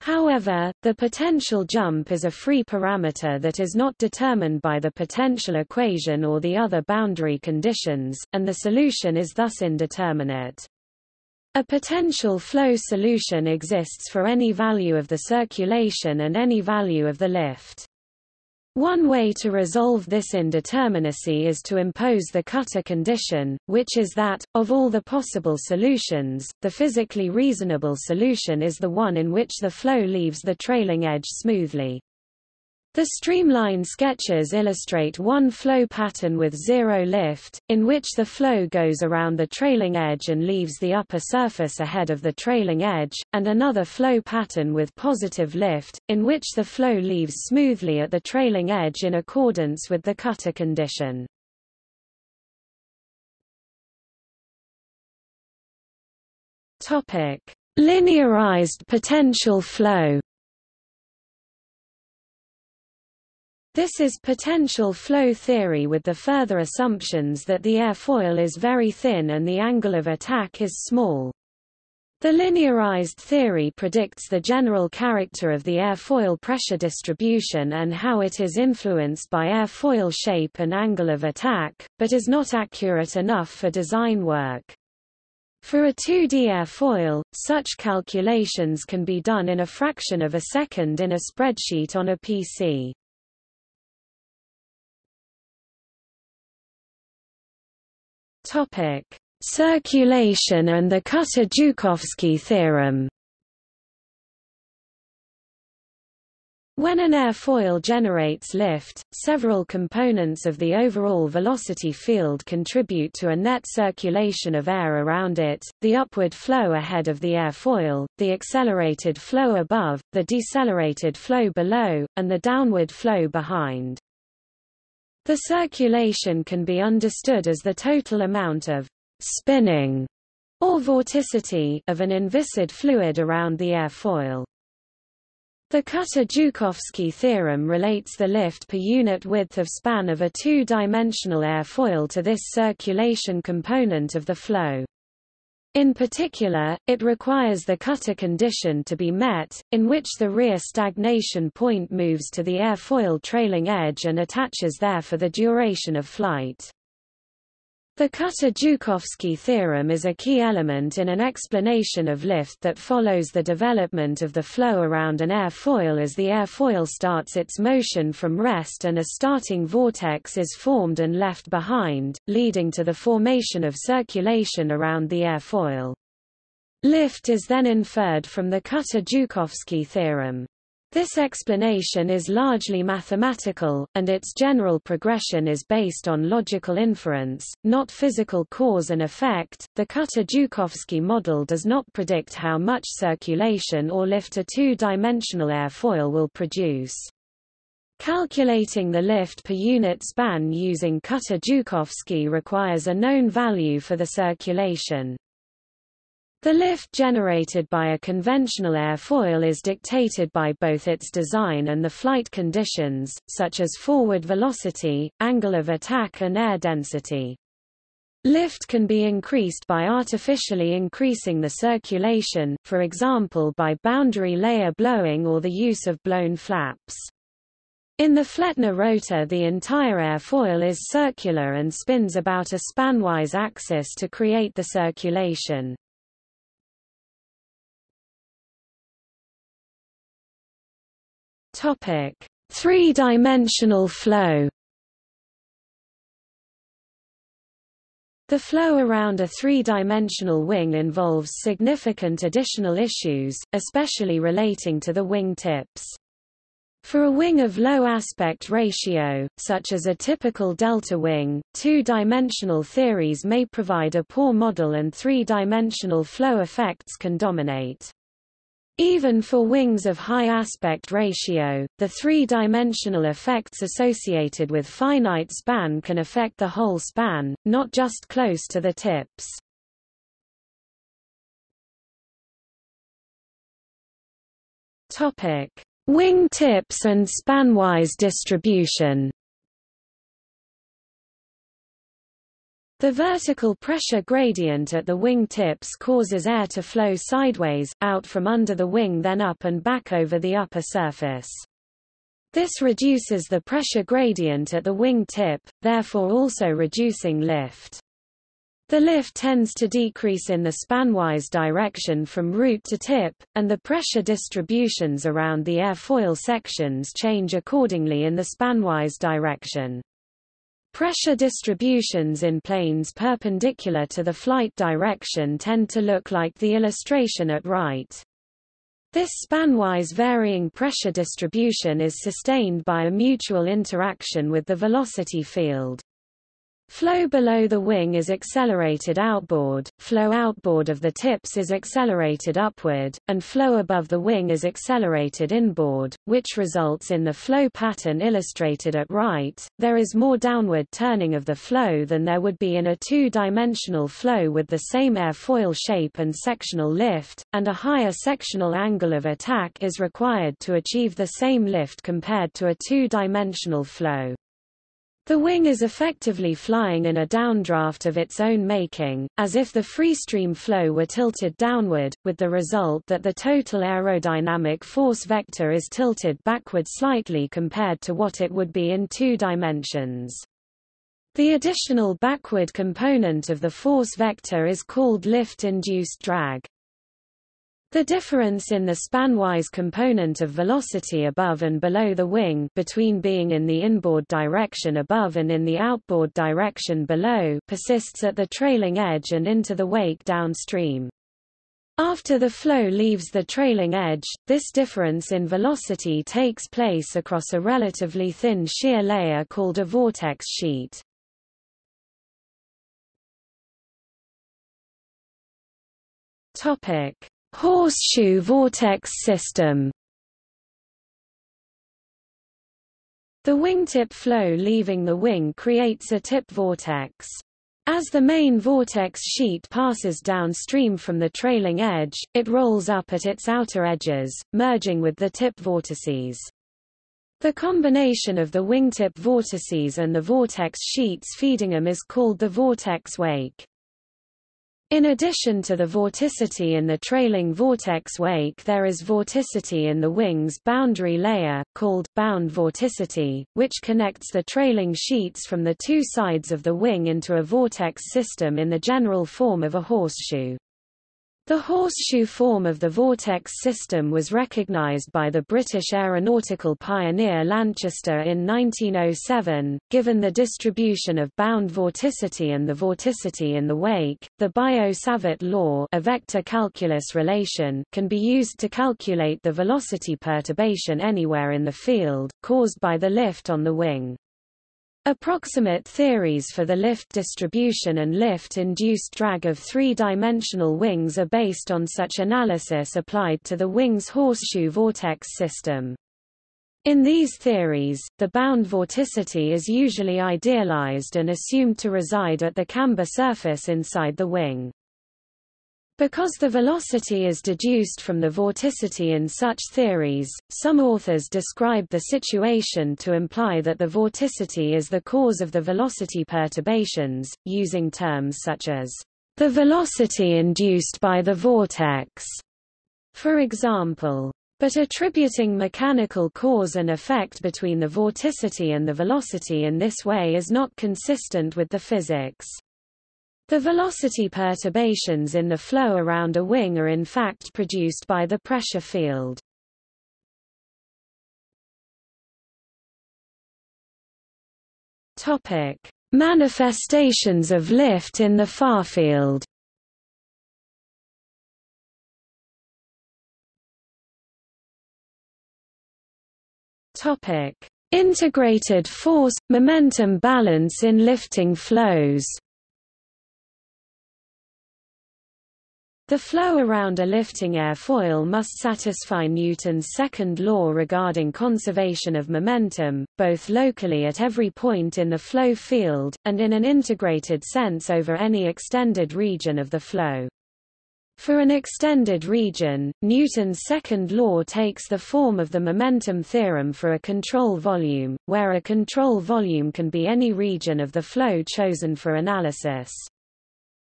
However, the potential jump is a free parameter that is not determined by the potential equation or the other boundary conditions, and the solution is thus indeterminate. A potential flow solution exists for any value of the circulation and any value of the lift. One way to resolve this indeterminacy is to impose the Kutta condition, which is that, of all the possible solutions, the physically reasonable solution is the one in which the flow leaves the trailing edge smoothly. The streamline sketches illustrate one flow pattern with zero lift, in which the flow goes around the trailing edge and leaves the upper surface ahead of the trailing edge, and another flow pattern with positive lift, in which the flow leaves smoothly at the trailing edge in accordance with the Kutta condition. Linearized potential flow This is potential flow theory with the further assumptions that the airfoil is very thin and the angle of attack is small. The linearized theory predicts the general character of the airfoil pressure distribution and how it is influenced by airfoil shape and angle of attack, but is not accurate enough for design work. For a 2D airfoil, such calculations can be done in a fraction of a second in a spreadsheet on a PC. Topic: Circulation and the Kutta-Joukowski theorem. When an airfoil generates lift, several components of the overall velocity field contribute to a net circulation of air around it, the upward flow ahead of the airfoil, the accelerated flow above, the decelerated flow below, and the downward flow behind. The circulation can be understood as the total amount of spinning or vorticity of an inviscid fluid around the airfoil. The Kutta-Joukowski theorem relates the lift per unit width of span of a two-dimensional airfoil to this circulation component of the flow. In particular, it requires the Kutta condition to be met, in which the rear stagnation point moves to the airfoil trailing edge and attaches there for the duration of flight. The Kutta-Joukowski theorem is a key element in an explanation of lift that follows the development of the flow around an airfoil as the airfoil starts its motion from rest and a starting vortex is formed and left behind, leading to the formation of circulation around the airfoil. Lift is then inferred from the Kutta-Joukowski theorem. This explanation is largely mathematical, and its general progression is based on logical inference, not physical cause and effect. The Kutta-Joukowski model does not predict how much circulation or lift a two-dimensional airfoil will produce. Calculating the lift per unit span using Kutta-Joukowski requires a known value for the circulation. The lift generated by a conventional airfoil is dictated by both its design and the flight conditions, such as forward velocity, angle of attack and air density. Lift can be increased by artificially increasing the circulation, for example by boundary layer blowing or the use of blown flaps. In the Flettner rotor the entire airfoil is circular and spins about a spanwise axis to create the circulation. Three-dimensional flow. The flow around a three-dimensional wing involves significant additional issues, especially relating to the wing tips. For a wing of low aspect ratio, such as a typical delta wing, two-dimensional theories may provide a poor model and three-dimensional flow effects can dominate. Even for wings of high aspect ratio, the three-dimensional effects associated with finite span can affect the whole span, not just close to the tips. Topic: Wing tips and spanwise distribution. The vertical pressure gradient at the wing tips causes air to flow sideways, out from under the wing then up and back over the upper surface. This reduces the pressure gradient at the wing tip, therefore also reducing lift. The lift tends to decrease in the spanwise direction from root to tip, and the pressure distributions around the airfoil sections change accordingly in the spanwise direction. Pressure distributions in planes perpendicular to the flight direction tend to look like the illustration at right. This spanwise varying pressure distribution is sustained by a mutual interaction with the velocity field. Flow below the wing is accelerated outboard, flow outboard of the tips is accelerated upward, and flow above the wing is accelerated inboard, which results in the flow pattern illustrated at right. There is more downward turning of the flow than there would be in a two-dimensional flow with the same airfoil shape and sectional lift, and a higher sectional angle of attack is required to achieve the same lift compared to a two-dimensional flow. The wing is effectively flying in a downdraft of its own making, as if the freestream flow were tilted downward, with the result that the total aerodynamic force vector is tilted backward slightly compared to what it would be in two dimensions. The additional backward component of the force vector is called lift-induced drag. The difference in the spanwise component of velocity above and below the wing between being in the inboard direction above and in the outboard direction below persists at the trailing edge and into the wake downstream. After the flow leaves the trailing edge, this difference in velocity takes place across a relatively thin shear layer called a vortex sheet. Topic: Horseshoe vortex system The wingtip flow leaving the wing creates a tip vortex. As the main vortex sheet passes downstream from the trailing edge, it rolls up at its outer edges, merging with the tip vortices. The combination of the wingtip vortices and the vortex sheets feeding them is called the vortex wake. In addition to the vorticity in the trailing vortex wake there is vorticity in the wing's boundary layer, called bound vorticity, which connects the trailing sheets from the two sides of the wing into a vortex system in the general form of a horseshoe. The horseshoe form of the vortex system was recognized by the British aeronautical pioneer Lanchester in 1907. Given the distribution of bound vorticity and the vorticity in the wake, the Biot-Savart law a vector calculus relation can be used to calculate the velocity perturbation anywhere in the field, caused by the lift on the wing. Approximate theories for the lift distribution and lift-induced drag of three-dimensional wings are based on such analysis applied to the wing's horseshoe vortex system. In these theories, the bound vorticity is usually idealized and assumed to reside at the camber surface inside the wing. Because the velocity is deduced from the vorticity in such theories, some authors describe the situation to imply that the vorticity is the cause of the velocity perturbations, using terms such as the velocity induced by the vortex, for example. But attributing mechanical cause and effect between the vorticity and the velocity in this way is not consistent with the physics. The velocity perturbations in the flow around a wing are in fact produced by the pressure field. Topic: Manifestations of lift in the farfield. Topic: Integrated force momentum balance in lifting flows. The flow around a lifting airfoil must satisfy Newton's second law regarding conservation of momentum, both locally at every point in the flow field, and in an integrated sense over any extended region of the flow. For an extended region, Newton's second law takes the form of the momentum theorem for a control volume, where a control volume can be any region of the flow chosen for analysis.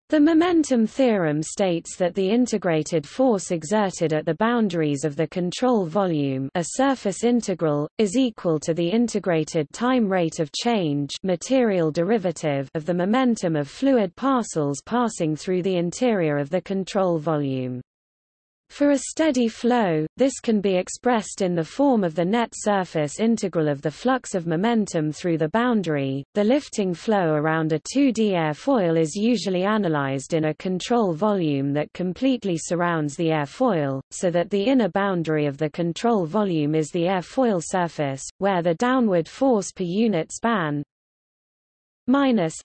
The momentum theorem states that the integrated force exerted at the boundaries of the control volume a surface integral, is equal to the integrated time rate of change material derivative of the momentum of fluid parcels passing through the interior of the control volume. For a steady flow, this can be expressed in the form of the net surface integral of the flux of momentum through the boundary. The lifting flow around a 2D airfoil is usually analyzed in a control volume that completely surrounds the airfoil, so that the inner boundary of the control volume is the airfoil surface, where the downward force per unit span minus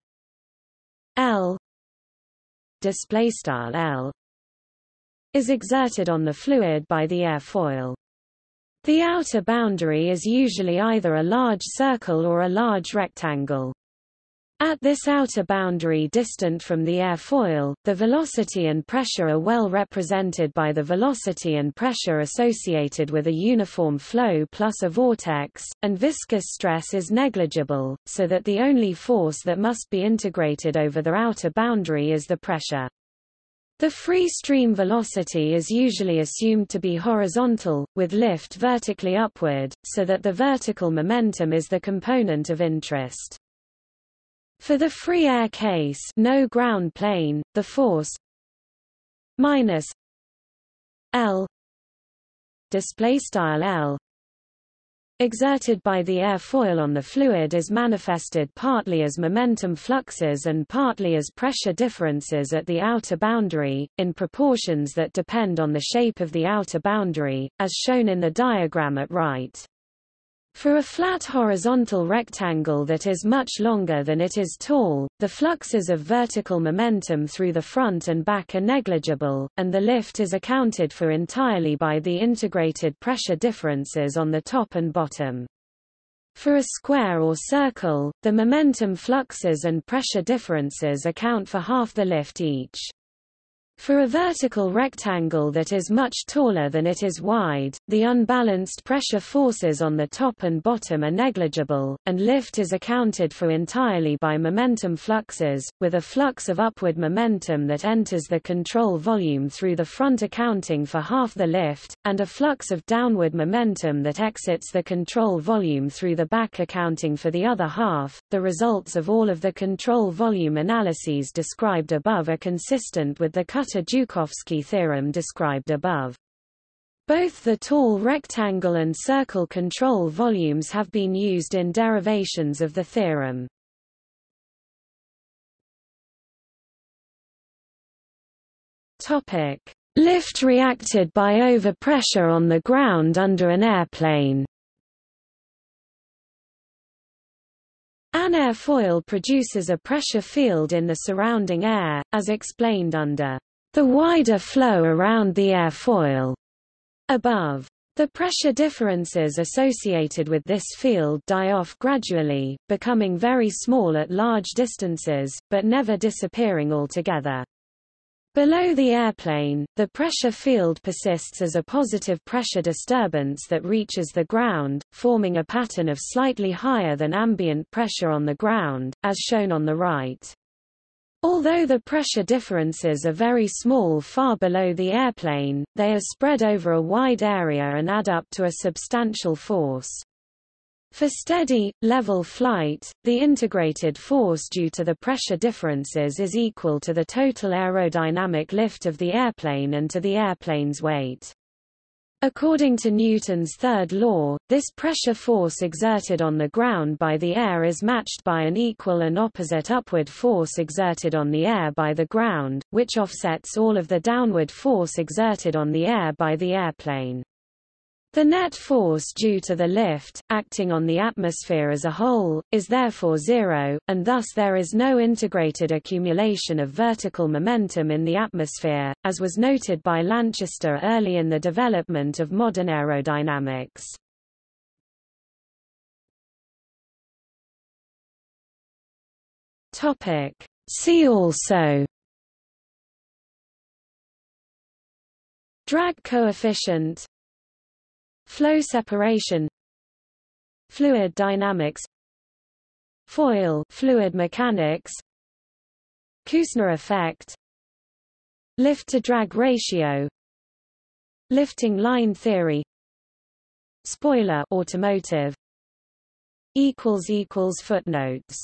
L display style L is exerted on the fluid by the airfoil. The outer boundary is usually either a large circle or a large rectangle. At this outer boundary distant from the airfoil, the velocity and pressure are well represented by the velocity and pressure associated with a uniform flow plus a vortex, and viscous stress is negligible, so that the only force that must be integrated over the outer boundary is the pressure. The free stream velocity is usually assumed to be horizontal, with lift vertically upward, so that the vertical momentum is the component of interest. For the free air case no ground plane, the force minus L display style L exerted by the airfoil on the fluid is manifested partly as momentum fluxes and partly as pressure differences at the outer boundary, in proportions that depend on the shape of the outer boundary, as shown in the diagram at right. For a flat horizontal rectangle that is much longer than it is tall, the fluxes of vertical momentum through the front and back are negligible, and the lift is accounted for entirely by the integrated pressure differences on the top and bottom. For a square or circle, the momentum fluxes and pressure differences account for half the lift each. For a vertical rectangle that is much taller than it is wide, the unbalanced pressure forces on the top and bottom are negligible, and lift is accounted for entirely by momentum fluxes, with a flux of upward momentum that enters the control volume through the front accounting for half the lift, and a flux of downward momentum that exits the control volume through the back accounting for the other half. The results of all of the control volume analyses described above are consistent with the Kutta-Joukowski theorem described above. Both the tall rectangle and circle control volumes have been used in derivations of the theorem. Topic: Lift reacted by overpressure on the ground under an airplane. An airfoil produces a pressure field in the surrounding air, as explained under the wider flow around the airfoil above. The pressure differences associated with this field die off gradually, becoming very small at large distances, but never disappearing altogether. Below the airplane, the pressure field persists as a positive pressure disturbance that reaches the ground, forming a pattern of slightly higher than ambient pressure on the ground, as shown on the right. Although the pressure differences are very small far below the airplane, they are spread over a wide area and add up to a substantial force. For steady, level flight, the integrated force due to the pressure differences is equal to the total aerodynamic lift of the airplane and to the airplane's weight. According to Newton's third law, this pressure force exerted on the ground by the air is matched by an equal and opposite upward force exerted on the air by the ground, which offsets all of the downward force exerted on the air by the airplane. The net force due to the lift, acting on the atmosphere as a whole, is therefore zero, and thus there is no integrated accumulation of vertical momentum in the atmosphere, as was noted by Lanchester early in the development of modern aerodynamics. See also Drag coefficient Flow separation Fluid dynamics Foil fluid mechanics Küssner effect Lift-to-drag ratio Lifting line theory Spoiler automotive equals equals footnotes